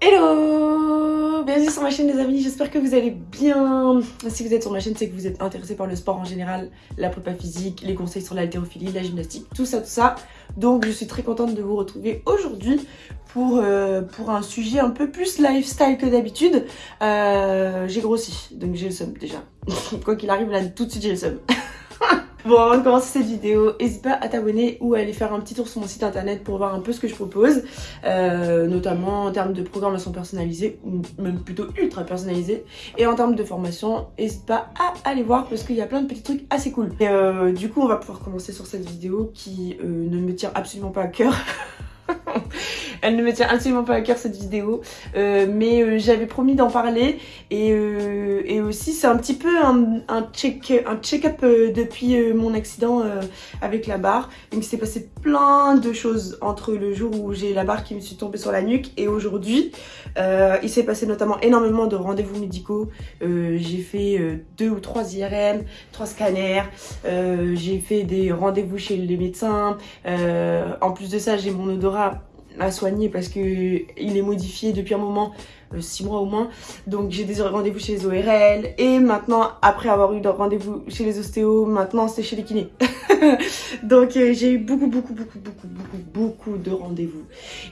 Hello Bienvenue sur ma chaîne les amis, j'espère que vous allez bien. Si vous êtes sur ma chaîne, c'est que vous êtes intéressé par le sport en général, la prépa physique, les conseils sur l'haltérophilie, la gymnastique, tout ça, tout ça. Donc je suis très contente de vous retrouver aujourd'hui pour, euh, pour un sujet un peu plus lifestyle que d'habitude. Euh, j'ai grossi, donc j'ai le seum déjà. Quoi qu'il arrive, là tout de suite j'ai le seum. Bon, avant de commencer cette vidéo, n'hésite pas à t'abonner ou à aller faire un petit tour sur mon site internet pour voir un peu ce que je propose, euh, notamment en termes de programmation personnalisée, ou même plutôt ultra personnalisée, et en termes de formation, n'hésite pas à aller voir parce qu'il y a plein de petits trucs assez cool. Et euh, du coup, on va pouvoir commencer sur cette vidéo qui euh, ne me tient absolument pas à cœur. Elle ne me tient absolument pas à cœur cette vidéo, euh, mais euh, j'avais promis d'en parler et, euh, et aussi c'est un petit peu un, check-up depuis mon accident avec la barre. Donc il s'est passé plein de choses entre le jour où j'ai la barre qui me suis tombée sur la nuque et aujourd'hui. il s'est passé notamment énormément de rendez-vous médicaux. j'ai fait deux ou trois IRM, trois scanners, j'ai fait des rendez-vous chez les médecins. en plus de ça, j'ai mon odorat à soigner parce que il est modifié depuis un moment, 6 euh, mois au moins. Donc j'ai des rendez-vous chez les ORL et maintenant après avoir eu des rendez-vous chez les ostéos, maintenant c'est chez les kinés. Donc euh, j'ai eu beaucoup beaucoup beaucoup beaucoup beaucoup beaucoup de rendez-vous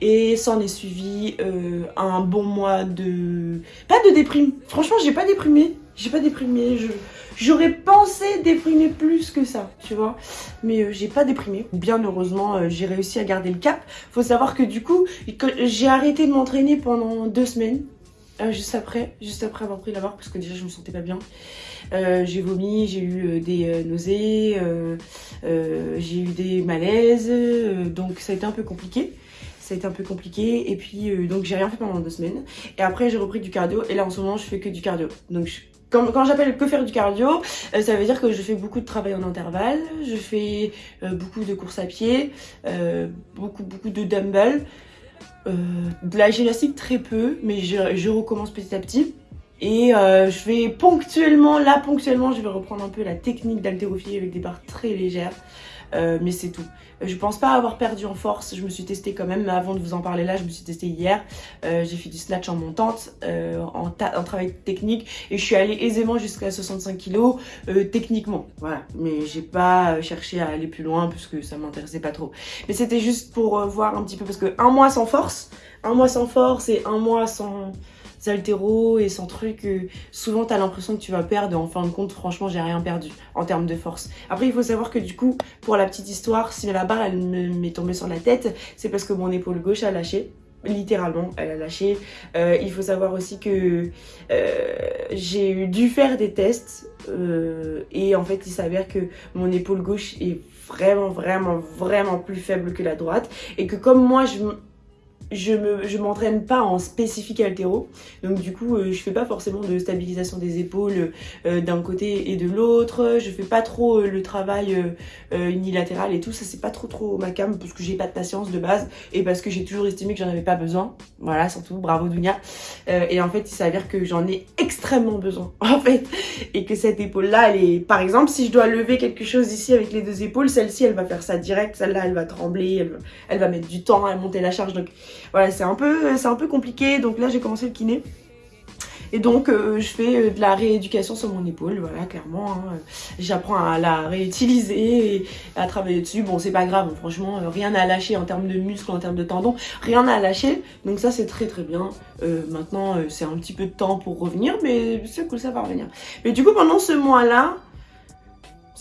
et s'en est suivi euh, un bon mois de pas de déprime. Franchement j'ai pas déprimé, j'ai pas déprimé, je J'aurais pensé déprimer plus que ça, tu vois. Mais euh, j'ai pas déprimé. Bien heureusement, euh, j'ai réussi à garder le cap. Faut savoir que du coup, j'ai arrêté de m'entraîner pendant deux semaines. Euh, juste après, juste après avoir pris la barre parce que déjà je me sentais pas bien. j'ai vomi, j'ai eu des nausées, j'ai eu des malaises, donc ça a été un peu compliqué ça a été un peu compliqué et puis donc j'ai rien fait pendant deux semaines et après j'ai repris du cardio et là en ce moment je fais que du cardio donc quand, j'appelle que faire du cardio, euh, ça veut dire que je fais beaucoup de travail en intervalle, je fais euh, beaucoup de courses à pied, euh, beaucoup beaucoup de dumbbells, de la gymnastique très peu, mais je, recommence petit à petit. Et je vais ponctuellement, là ponctuellement, je vais reprendre un peu la technique d'haltérophilie avec des barres très légères. Euh, mais c'est tout. Je pense pas avoir perdu en force, je me suis testée quand même, mais avant de vous en parler là, je me suis testée hier. Euh, j'ai fait du snatch en montante, euh, en, travail technique, et je suis allée aisément jusqu'à 65 kg techniquement. Voilà, mais j'ai pas cherché à aller plus loin parce que ça m'intéressait pas trop. Mais c'était juste pour voir un petit peu, parce que un mois sans force, un mois sans force et un mois sans altéros et sans truc, euh, souvent t'as l'impression que tu vas perdre. En fin de compte, franchement, j'ai rien perdu en termes de force. Après, il faut savoir que du coup, pour la petite histoire, si la barre elle m'est tombée sur la tête, c'est parce que mon épaule gauche a lâché littéralement elle a lâché euh, il faut savoir aussi que euh, j'ai dû faire des tests et en fait il s'avère que mon épaule gauche est vraiment vraiment vraiment plus faible que la droite et que comme moi je je me je m'entraîne pas en spécifique altéro. Donc du coup euh, je fais pas forcément de stabilisation des épaules euh, d'un côté et de l'autre. Je fais pas trop euh, le travail unilatéral et tout. Ça c'est pas trop trop ma cam parce que j'ai pas de patience de base et parce que j'ai toujours estimé que j'en avais pas besoin. Voilà surtout. Bravo Dunia. Et en fait il s'avère que j'en ai extrêmement besoin en fait. Et que cette épaule là elle est par exemple si je dois lever quelque chose ici avec les deux épaules celle-ci elle va faire ça direct. Celle-là elle va trembler elle, elle va mettre du temps à monter la charge. Donc voilà, c'est un, peu, un peu compliqué. Donc là, j'ai commencé le kiné. Et donc, euh, je fais euh, de la rééducation sur mon épaule, voilà, clairement. Hein. J'apprends à la réutiliser et à travailler dessus. Bon, c'est pas grave, franchement, euh, rien à lâcher en termes de muscles, en termes de tendons, rien à lâcher. Donc ça, c'est très très bien. maintenant, c'est un petit peu de temps pour revenir, mais c'est cool, ça va revenir. Mais du coup, pendant ce mois-là,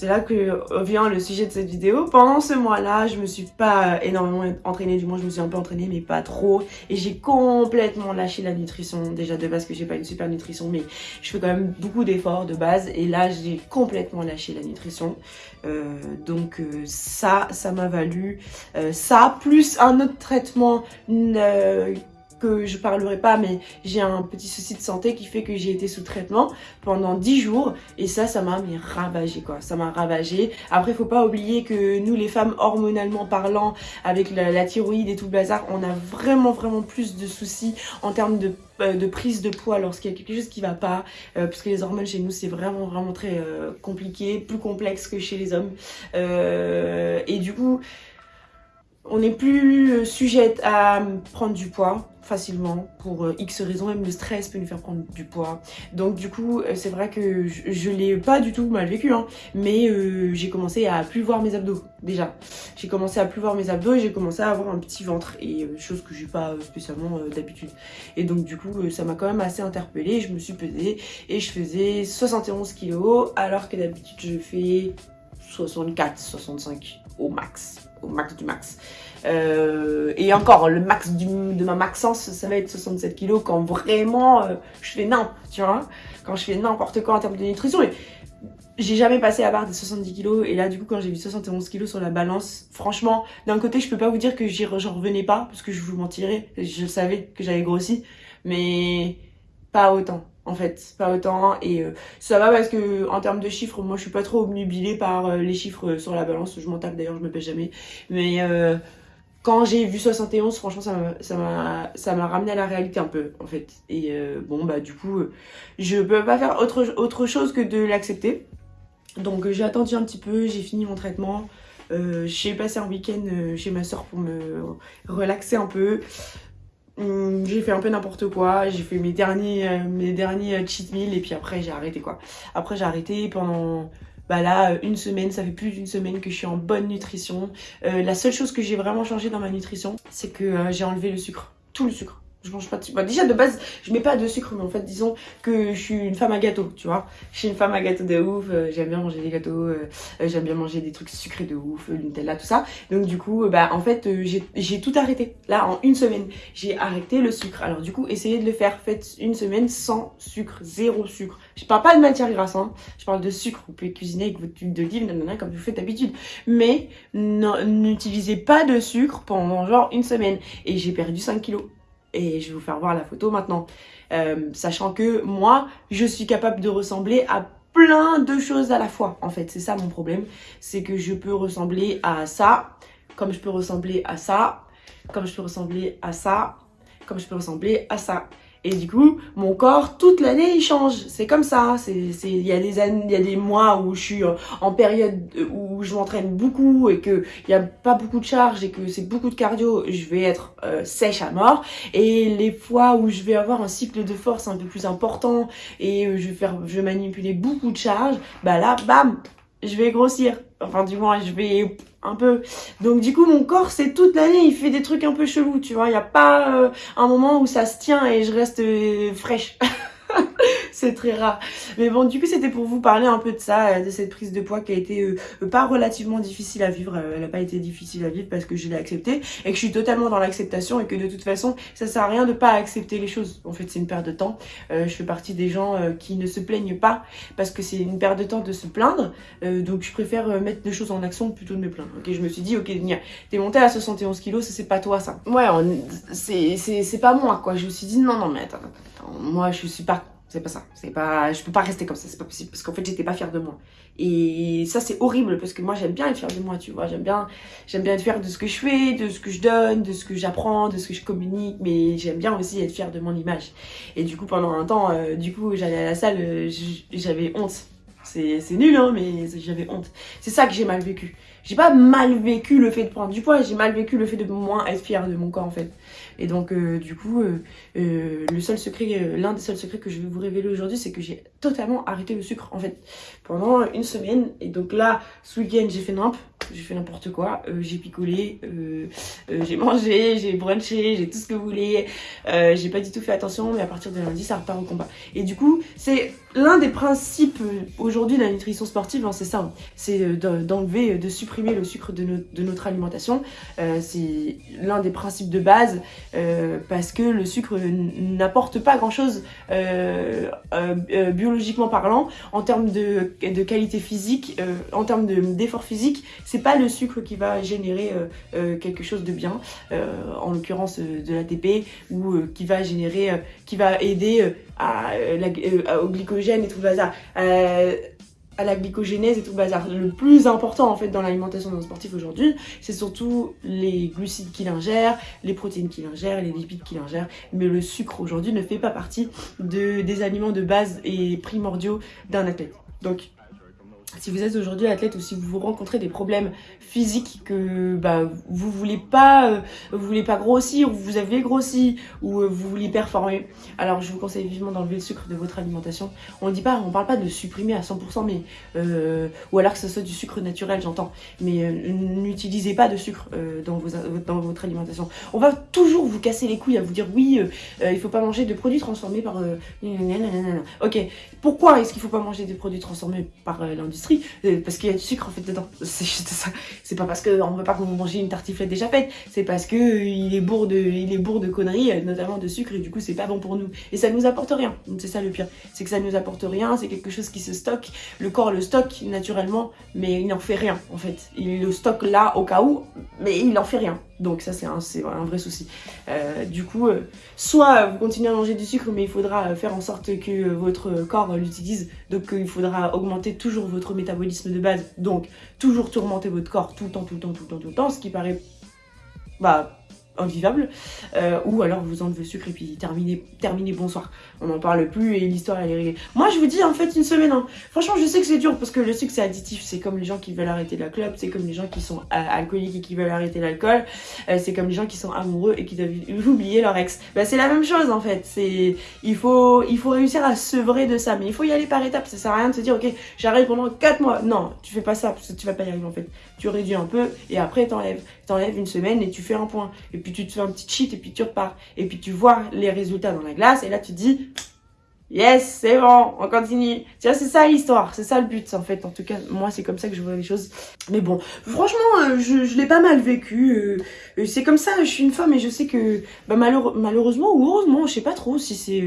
c'est là que vient le sujet de cette vidéo. Pendant ce mois-là, je me suis pas énormément entraînée, du moins je me suis un peu entraînée, mais pas trop. Et j'ai complètement lâché la nutrition, déjà de base que j'ai pas une super nutrition, mais je fais quand même beaucoup d'efforts de base. Et là, j'ai complètement lâché la nutrition. Euh, donc euh, ça, ça m'a valu euh, ça, plus un autre traitement que je parlerai pas, mais j'ai un petit souci de santé qui fait que j'ai été sous traitement pendant 10 jours. Et ça, ça m'a ravagé quoi. Ça m'a ravagé. Après, faut pas oublier que nous, les femmes, hormonalement parlant, avec la, thyroïde et tout le bazar, on a vraiment, vraiment plus de soucis en termes de euh, prise de poids lorsqu'il y a quelque chose qui va pas euh, puisque les hormones chez nous c'est vraiment vraiment très euh, compliqué plus complexe que chez les hommes et du coup on n'est plus sujette à prendre du poids facilement pour euh, X raisons, même le stress peut nous faire prendre du poids. Donc du coup, euh, c'est vrai que je, l'ai pas du tout mal vécu, hein, mais euh, j'ai commencé à plus voir mes abdos déjà. J'ai commencé à plus voir mes abdos et j'ai commencé à avoir un petit ventre, et chose que j'ai pas spécialement d'habitude. Et donc du coup, ça m'a quand même assez interpellée, je me suis pesée et je faisais 71 kilos alors que d'habitude je fais 64, 65 au max, au max du max. Euh, et encore, le max de ma maxence, ça va être 67 kilos quand vraiment euh, je fais n'importe, tu vois. Quand je fais n'importe quoi en termes de nutrition. Et j'ai jamais passé à part des 70 kilos. Et là, du coup, quand j'ai vu 71 kilos sur la balance, franchement, d'un côté, je peux pas vous dire que j'en revenais pas, parce que je vous mentirais. Je savais que j'avais grossi. Mais pas autant en fait, pas autant. Et euh, ça va parce que en termes de chiffres, moi je suis pas trop obnubilée par les chiffres sur la balance. Je m'en tape d'ailleurs, je me pèse jamais. Mais quand j'ai vu 71, franchement, ça m'a ça m'a ramené à la réalité un peu, en fait. Et euh, bon, bah du coup, je peux pas faire autre, chose que de l'accepter. Donc j'ai attendu un petit peu, j'ai fini mon traitement. Euh, j'ai passé un week-end euh, chez ma soeur pour me relaxer un peu. Hum, j'ai fait un peu n'importe quoi, j'ai fait mes derniers, mes derniers cheat meals et puis après j'ai arrêté quoi. Après j'ai arrêté pendant bah là, euh, une semaine, ça fait plus d'une semaine que je suis en bonne nutrition. Euh, la seule chose que j'ai vraiment changé dans ma nutrition, c'est que euh, j'ai enlevé le sucre, tout le sucre je mange pas de sucre. Bah, déjà de base, je mets pas de sucre, mais en fait, disons que je suis une femme à gâteau, tu vois. Je suis une femme à gâteau de ouf, euh, j'aime bien manger des gâteaux, euh, euh, j'aime bien manger des trucs sucrés de ouf, Nutella, tout ça. Donc du coup, bah en fait, j'ai tout arrêté. Là, en une semaine, j'ai arrêté le sucre. Alors du coup, essayez de le faire. Faites une semaine sans sucre, zéro sucre. Je parle pas de matière grasse, hein. je parle de sucre. Vous pouvez cuisiner avec votre huile d'olive, comme vous faites d'habitude. Mais n'utilisez pas de sucre pendant genre une semaine. Et j'ai perdu 5 kilos et je vais vous faire voir la photo maintenant. Euh, sachant que moi, je suis capable de ressembler à plein de choses à la fois. En fait, c'est ça mon problème. C'est que je peux ressembler à ça, comme je peux ressembler à ça, comme je peux ressembler à ça, comme je peux ressembler à ça. Et du coup, mon corps, toute l'année, il change. C'est comme ça. Il y, a des il y a des mois où je suis en période où je m'entraîne beaucoup et qu'il n'y a pas beaucoup de charge et que c'est beaucoup de cardio, je vais être euh, sèche à mort. Et les fois où je vais avoir un cycle de force un peu plus important et je vais, faire, je vais manipuler beaucoup de charge, bah là, bam, je vais grossir. Enfin, du moins, je vais un peu. Donc, du coup, mon corps, c'est toute l'année, il fait des trucs un peu chelous, tu vois. Il n'y a pas euh, un moment où ça se tient et je reste euh, fraîche. c'est très rare. Mais bon, du coup, c'était pour vous parler un peu de ça, euh, de cette prise de poids qui a été euh, pas relativement difficile à vivre. Euh, elle n'a pas été difficile à vivre parce que je l'ai acceptée et que je suis totalement dans l'acceptation et que de toute façon, ça sert à rien de pas accepter les choses. En fait, c'est une perte de temps. je fais partie des gens qui ne se plaignent pas parce que c'est une perte de temps de se plaindre. donc, je préfère mettre des choses en action plutôt de me plaindre. Ok, je me suis dit, ok, t'es monté à 71 kilos, ça c'est pas toi ça. Ouais, c'est pas moi quoi. Je me suis dit, non, non, mais attends. Moi je suis pas c'est pas ça. C'est pas, je peux pas rester comme ça. C'est pas possible. Parce qu'en fait, j'étais pas fière de moi. Et ça, c'est horrible parce que moi, j'aime bien être fière de moi, tu vois. J'aime bien, j'aime bien être fière de ce que je fais, de ce que je donne, de ce que j'apprends, de ce que je communique. Mais j'aime bien aussi être fière de mon image. Et du coup, pendant un temps, euh, du coup, j'allais à la salle, euh, j'avais honte. C'est nul, hein, mais j'avais honte. C'est ça que j'ai mal vécu. J'ai pas mal vécu le fait de prendre du poids, j'ai mal vécu le fait de moins être fière de mon corps, en fait. Et donc, euh, du coup, euh, euh, le seul secret, l'un des seuls secrets que je vais vous révéler aujourd'hui, c'est que j'ai totalement arrêté le sucre, en fait, pendant une semaine. Et donc là, ce week-end, j'ai fait j'ai fait n'importe quoi, j'ai picolé, j'ai mangé, j'ai brunché, j'ai tout ce que vous voulez. j'ai pas du tout fait attention, mais à partir de lundi, ça repart au combat. Et du coup, c'est l'un des principes aujourd'hui de la nutrition sportive, hein, c'est ça, c'est d'enlever, de supprimer le sucre de, notre alimentation. c'est l'un des principes de base euh, parce que le sucre n'apporte pas grand chose euh, euh, biologiquement parlant en termes de, qualité physique, en termes d'effort physique, c'est pas le sucre qui va générer quelque chose de bien, en l'occurrence de l'ATP, ou qui va générer, qui va aider au glycogène et tout bazar à la glycogénèse et tout bazar. Le plus important en fait dans l'alimentation d'un sportif aujourd'hui, c'est surtout les glucides qu'il ingère, les protéines qu'il ingère, les lipides qu'il ingère. Mais le sucre aujourd'hui ne fait pas partie de, des aliments de base et primordiaux d'un athlète. Donc si vous êtes aujourd'hui athlète ou si vous rencontrez des problèmes physiques que bah, vous voulez pas euh, vous voulez pas grossir ou vous avez grossi ou euh, vous voulez performer. Alors je vous conseille vivement d'enlever le sucre de votre alimentation. On dit pas on parle pas de supprimer à 100% mais euh, ou alors que ce soit du sucre naturel j'entends. Mais n'utilisez pas de sucre dans, vos, dans votre alimentation. On va toujours vous casser les couilles à vous dire oui il faut pas manger de produits transformés par ok. Pourquoi est-ce qu'il faut pas manger des produits transformés par l'industrie? Euh, parce qu'il y a du sucre en fait dedans. C'est juste ça. C'est pas parce qu'on veut pas que vous mangez une tartiflette déjà faite, c'est parce que euh, il est bourre de, est conneries, euh, notamment de sucre, et du coup c'est pas bon pour nous. Et ça nous apporte rien. C'est ça le pire. C'est que ça nous apporte rien, c'est quelque chose qui se stocke. Le corps le stocke naturellement, mais il n'en fait rien en fait. Il le stocke là au cas où, mais il n'en fait rien. Donc ça c'est un, vrai souci. du coup, soit vous continuez à manger du sucre, mais il faudra faire en sorte que votre corps l'utilise. Donc il faudra augmenter toujours votre métabolisme de base. Donc, toujours tourmenter votre corps tout le temps, tout le temps, tout le temps, tout le temps, ce qui paraît bah, invivable, euh, ou alors vous enlevez le sucre et puis terminez, terminez bonsoir. On n'en parle plus et l'histoire elle est réglée. Moi je vous dis en fait une semaine, hein. franchement je sais que c'est dur parce que le sucre c'est additif, c'est comme les gens qui veulent arrêter la clope, c'est comme les gens qui sont alcooliques et qui veulent arrêter l'alcool, euh, c'est comme les gens qui sont amoureux et qui doivent oublier leur ex. Bah, c'est la même chose en fait, c'est il faut, il faut réussir à sevrer de ça, mais il faut y aller par étapes, ça sert à rien de se dire ok j'arrête pendant 4 mois, non tu fais pas ça parce que tu vas pas y arriver en fait, tu réduis un peu et après t'enlèves, t'enlèves une semaine et tu fais un point et puis tu te fais un petit cheat et puis tu repars. Et puis tu vois les résultats dans la glace et là tu dis Yes, c'est bon, on continue. C'est ça l'histoire, c'est ça le but en fait. En tout cas, moi c'est comme ça que je vois les choses. Mais bon, franchement, euh, je, je l'ai pas mal vécu. Euh, euh, c'est comme ça, je suis une femme et je sais que bah, malheureusement ou heureusement, je sais pas trop si c'est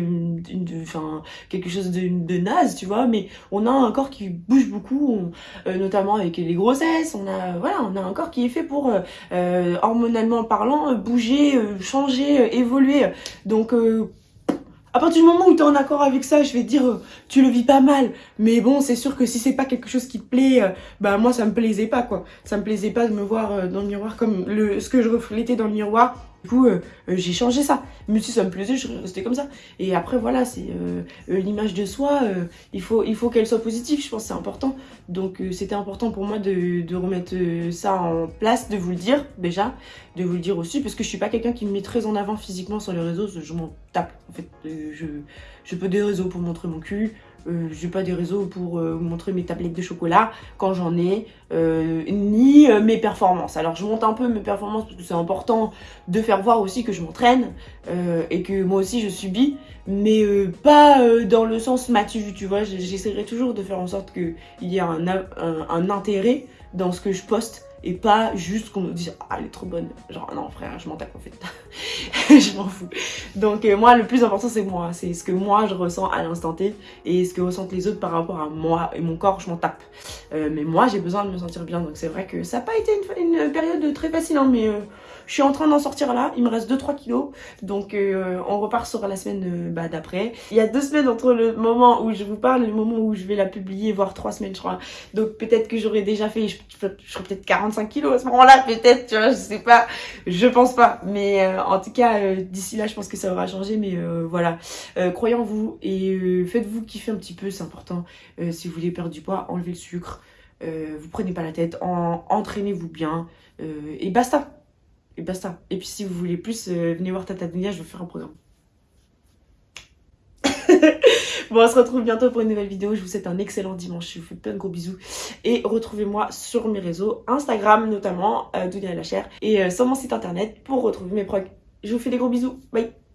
enfin quelque chose de, de, naze, tu vois. Mais on a un corps qui bouge beaucoup, notamment avec les grossesses. On a voilà, on a un corps qui est fait pour hormonalement parlant bouger, changer, évoluer. Donc à partir du moment où tu es en accord avec ça, je vais te dire, euh, tu le vis pas mal. Mais bon, c'est sûr que si c'est pas quelque chose qui te plaît, euh, bah moi ça me plaisait pas quoi. Ça me plaisait pas de me voir euh, dans le miroir comme le, ce que je reflétais dans le miroir coup, euh, euh, j'ai changé ça. Mais si ça me plaisait, je restais comme ça. Et après, voilà, c'est euh, l'image de soi. il faut, il faut qu'elle soit positive, je pense c'est important. Donc, c'était important pour moi de, remettre ça en place, de vous le dire déjà, de vous le dire aussi, parce que je suis pas quelqu'un qui me met très en avant physiquement sur les réseaux. Je m'en tape. En fait, je peux des réseaux pour montrer mon cul. Euh, j'ai pas des réseaux pour euh, montrer mes tablettes de chocolat quand j'en ai, euh, ni mes performances. Alors je monte un peu mes performances parce que c'est important de faire voir aussi que je m'entraîne et que moi aussi je subis, mais pas dans le sens matu, tu vois. J'essaierai toujours de faire en sorte qu'il y ait un, un intérêt dans ce que je poste et pas juste qu'on nous dise ah elle est trop bonne genre non frère je m'en tape en fait. Je m'en fous. Donc euh, moi le plus important c'est moi. C'est ce que moi je ressens à l'instant T et ce que ressentent les autres par rapport à moi et mon corps je m'en tape. Euh, mais moi j'ai besoin de me sentir bien. Donc c'est vrai que ça n'a pas été une, période très facile hein, mais euh, je suis en train d'en sortir là il me reste 2-3 kilos donc on repart sur la semaine bah, d'après il y a deux semaines entre le moment où je vous parle et le moment où je vais la publier voire trois semaines je crois donc peut-être que j'aurais déjà fait je, serais peut-être 40 45 kilos à ce moment-là, peut-être, tu vois, je sais pas, je pense pas. Mais euh, en tout cas, euh, d'ici là, je pense que ça aura changé, mais euh, voilà. croyez en vous et faites-vous kiffer un petit peu, c'est important. si vous voulez perdre du poids, enlevez le sucre, vous prenez pas la tête, entraînez-vous bien, et basta. Et basta. Et puis si vous voulez plus, venez voir Tata Dunia, je vais faire un programme. Bon, on se retrouve bientôt pour une nouvelle vidéo. Je vous souhaite un excellent dimanche. Je vous fais plein de gros bisous. Et retrouvez-moi sur mes réseaux, Instagram notamment, euh, la chair, et euh, sur mon site internet pour retrouver mes progs. Je vous fais des gros bisous. Bye